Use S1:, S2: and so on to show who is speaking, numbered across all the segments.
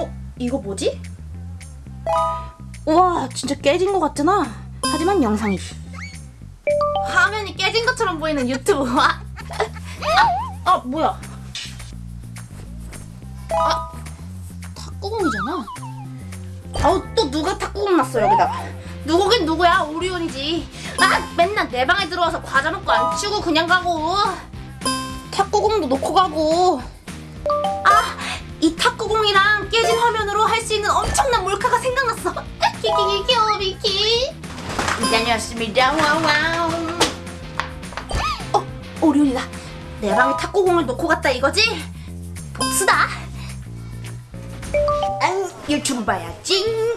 S1: 어? 이거 뭐지? 우와 진짜 깨진 것 같잖아 하지만 영상이지 화면이 깨진 것처럼 보이는 유튜브. 아, 아 뭐야? 아 탁구공이잖아. 아우 또 누가 탁구공 놨어 여기다가 누구긴 누구야? 오리온이지. 아 맨날 내 방에 들어와서 과자 먹고 안 치우고 그냥 가고. 탁구공도 놓고 가고. 아 이 탁구공이랑 깨진 화면으로 할 수 있는 엄청난 몰카가 생각났어. 키키키키 오비키. 다녔습니다. 와와우. 어 오리온이다. 내 방에 탁구공을 놓고 갔다 이거지? 복수다. 앙 유튜브 봐야지.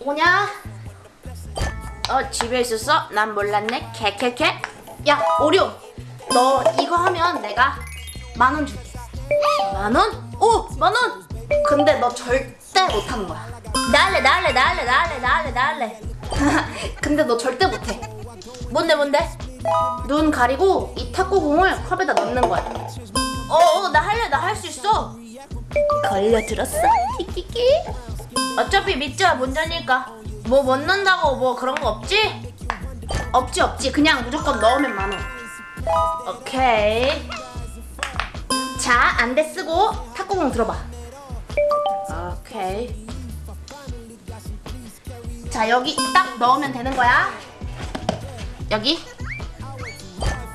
S1: 오냐? 어 집에 있었어? 난 몰랐네. 캐캐캐 야 오리온. 너 이거 하면 내가 만 원 줄게. 만 원? 오! 만 원! 근데 너 절대 못하는 거야. 날래 날래 날래 날래 날래 날래. 근데 너 절대 못해. 뭔데 뭔데? 눈 가리고 이 탁구공을 컵에다 넣는 거야. 어어 나 할래 나 할 수 있어. 걸려들었어? 키키키. 어차피 믿자 문제니까. 뭐 못 넣는다고 뭐 그런 거 없지? 없지 없지. 그냥 무조건 넣으면 만원. 오케이. 자 안대 쓰고 탁구공 들어봐. 오케이. 자 여기 딱 넣으면 되는 거야. 여기.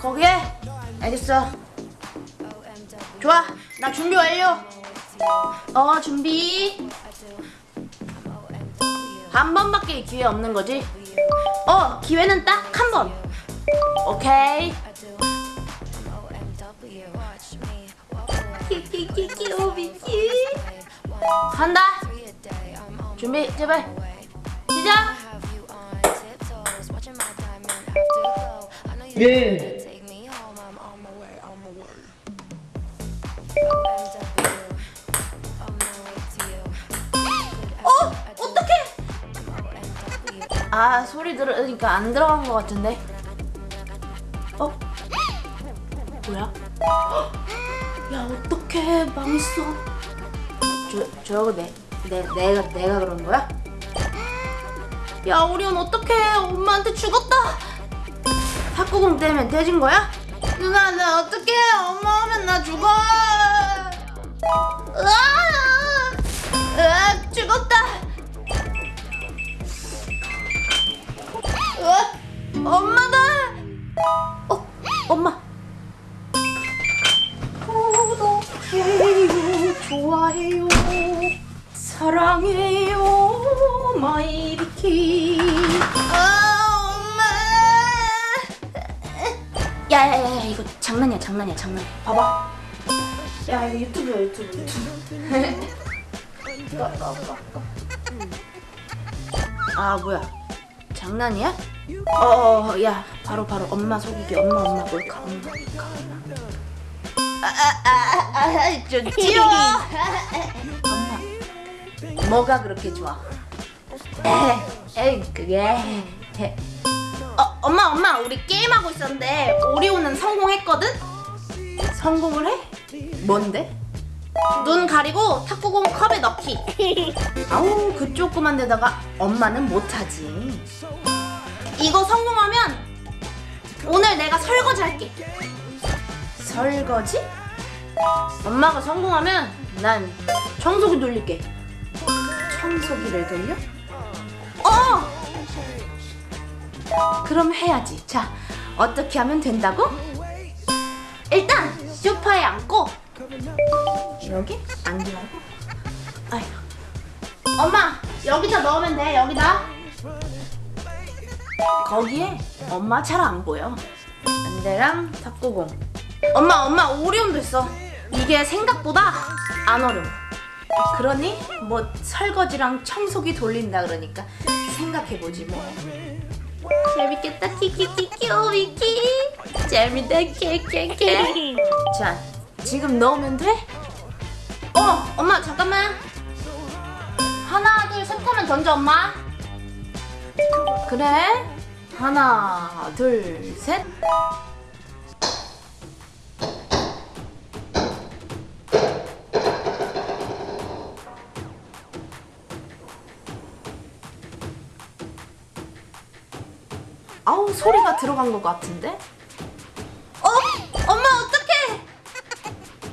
S1: 거기에. 알겠어. 좋아. 나 준비 완료. 어 준비. 한 번밖에 기회 없는 거지? 어 기회는 딱 한 번. 오케이 오비키 간다. 준비 제발. 시작.
S2: 예.
S1: 어? 어떡해? 아 소리 들으니까 안 들어간 것 같은데. 어? 뭐야 야 어떡해. 망했어. 저 저거 내, 내 내가 내가 그런 거야? 야 오리온 어떡해. 엄마한테 죽었다. 탁구공 때문에 돼진 거야? 누나 나 어떡해. 엄마 오면 나 죽어. 으아 죽었다. 으아 엄마다. 어 엄마 사랑해요 마이비키. 아 엄마. 야야야 이거 장난이야 장난이야 장난이야 봐봐. 야 이거 유튜브야 유튜브. 유튜브. 꺼, 꺼, 꺼, 꺼. 아 뭐야. 장난이야? 어야 바로 바로 엄마 속이기 엄마 엄마 몰카 엄마 몰카 엄마. 아아아아좀 치워. 엄마 뭐가 그렇게 좋아 에이 그게 어 엄마 엄마 우리 게임하고 있었는데 오리오는 성공했거든? 성공을 해? 뭔데? 눈 가리고 탁구공 컵에 넣기 아우 그 조그만 데다가 엄마는 못하지 이거 성공하면 오늘 내가 설거지 할게 설거지? 엄마가 성공하면 난 청소기 돌릴게 청소기를 돌려? 어! 그럼 해야지 자 어떻게 하면 된다고? 일단 소파에 앉고 여기? 앉으라고? 아휴 엄마 여기다 넣으면 돼 여기다 거기에 엄마 잘 안 보여 안대랑 탁구공 엄마 엄마 오리온도 있어 이게 생각보다 안 어려워 그러니 뭐 설거지랑 청소기 돌린다 그러니까 생각해보지 뭐. 재밌겠다. 키키키 키 오비키. 재밌다. 케케케. 자 지금 넣으면 돼? 어 엄마 잠깐만. 하나 둘셋 하면 던져 엄마. 그래? 하나 둘셋 소리가 들어간 것 같은데? 어? 엄마 어떡해?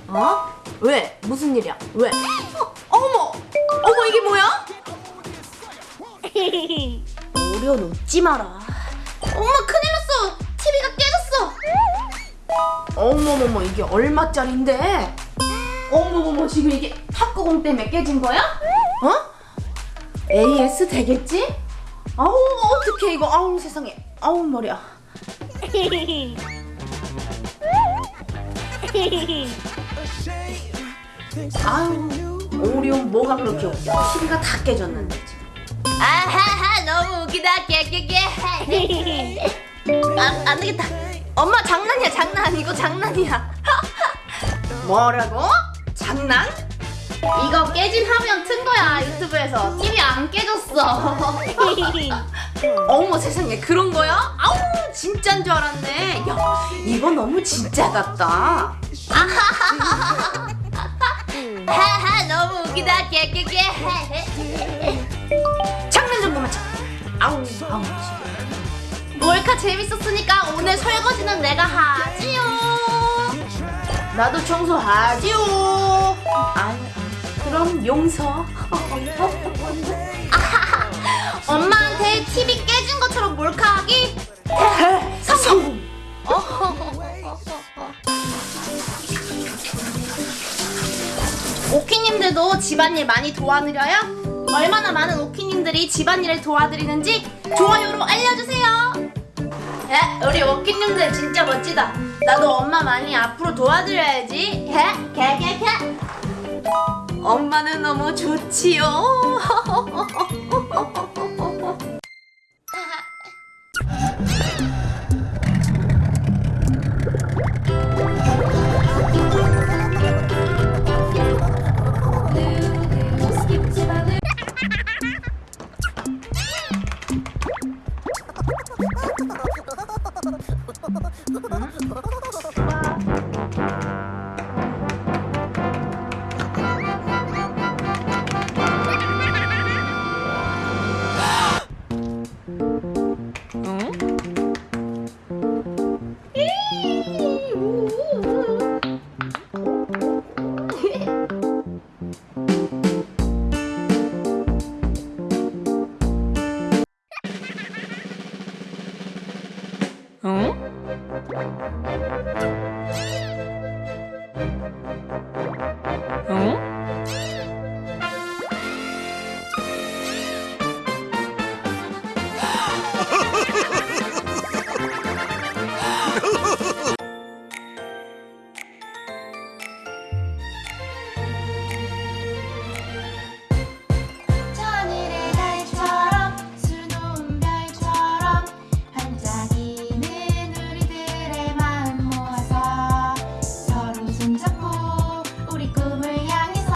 S1: 어? 왜? 무슨 일이야? 왜? 어, 어머! 어머 이게 뭐야? 오려 놓지 마라. 엄마 큰일 났어. TV가 깨졌어. 어머머머 이게 얼마짜린데? 어머머머 지금 이게 탁구공 때문에 깨진 거야? 어? AS 되겠지? 아우 어떡해 이거 아우 세상에 아우 머리야. 아유 오리온 뭐가 그렇게 웃겨? TV가 다 깨졌는데 지금. 아하하 너무 웃기다 깨깨깨. 아, 안 되겠다. 엄마 장난이야 장난 이거 장난이야. 뭐라고? 장난? 이거 깨진 화면 튼 거야 유튜브에서 TV 안 깨졌어. 어머 세상에 그런 거야? 아우 진짜인 줄 알았네. 야 이거 너무 진짜 같다. 하하 너무 웃기다 깨깨깨. 장난 좀 그만 쳐. 아우 아우. 몰카 재밌었으니까 오늘 설거지는 내가 하지요. 나도 청소하지요. 아유, 그럼 용서. 엄마한테 TV 깨진 것처럼 몰카하기 성공. 오키님들도 집안일 많이 도와드려요? 얼마나 많은 오키님들이 집안일을 도와드리는지 좋아요로 알려주세요. 에, 우리 오키님들 진짜 멋지다. 나도 엄마 많이 앞으로 도와드려야지. 개, 개, 개, 개. 엄마는 너무 좋지요.